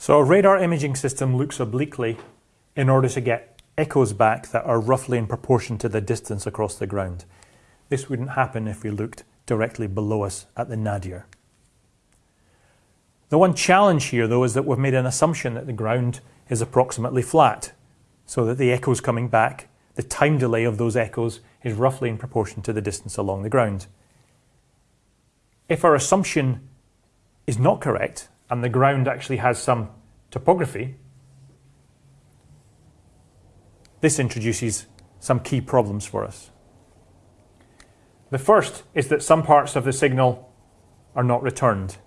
So a radar imaging system looks obliquely in order to get echoes back that are roughly in proportion to the distance across the ground. This wouldn't happen if we looked directly below us at the nadir. The one challenge here, though, is that we've made an assumption that the ground is approximately flat, so that the echoes coming back, the time delay of those echoes is roughly in proportion to the distance along the ground. If our assumption is not correct, and the ground actually has some topography, this introduces some key problems for us. The first is that some parts of the signal are not returned.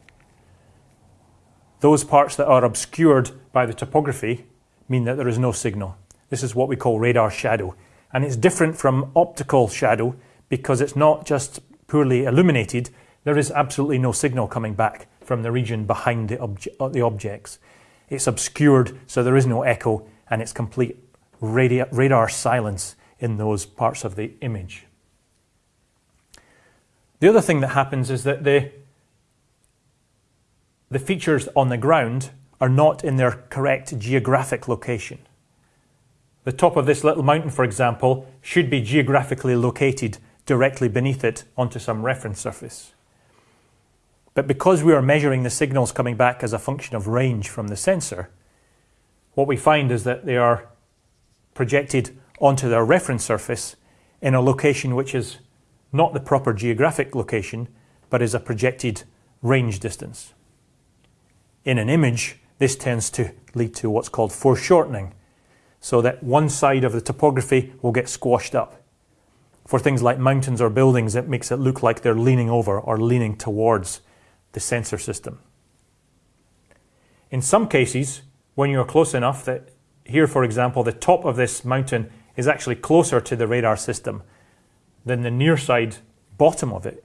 Those parts that are obscured by the topography mean that there is no signal. This is what we call radar shadow. And it's different from optical shadow because it's not just poorly illuminated, there is absolutely no signal coming back from the region behind the, obje uh, the objects. It's obscured, so there is no echo, and it's complete radar silence in those parts of the image. The other thing that happens is that the, the features on the ground are not in their correct geographic location. The top of this little mountain, for example, should be geographically located directly beneath it onto some reference surface. But because we are measuring the signals coming back as a function of range from the sensor, what we find is that they are projected onto their reference surface in a location which is not the proper geographic location, but is a projected range distance. In an image, this tends to lead to what's called foreshortening, so that one side of the topography will get squashed up. For things like mountains or buildings, it makes it look like they're leaning over or leaning towards the sensor system. In some cases, when you're close enough that here, for example, the top of this mountain is actually closer to the radar system than the near side bottom of it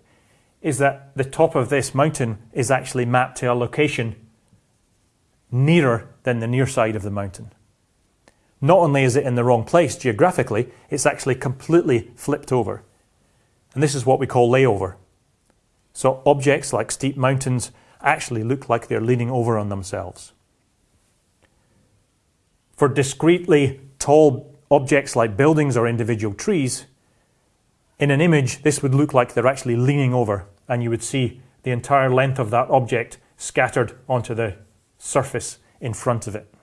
is that the top of this mountain is actually mapped to a location nearer than the near side of the mountain. Not only is it in the wrong place geographically, it's actually completely flipped over. And this is what we call layover. So objects like steep mountains actually look like they're leaning over on themselves. For discretely tall objects like buildings or individual trees, in an image, this would look like they're actually leaning over and you would see the entire length of that object scattered onto the surface in front of it.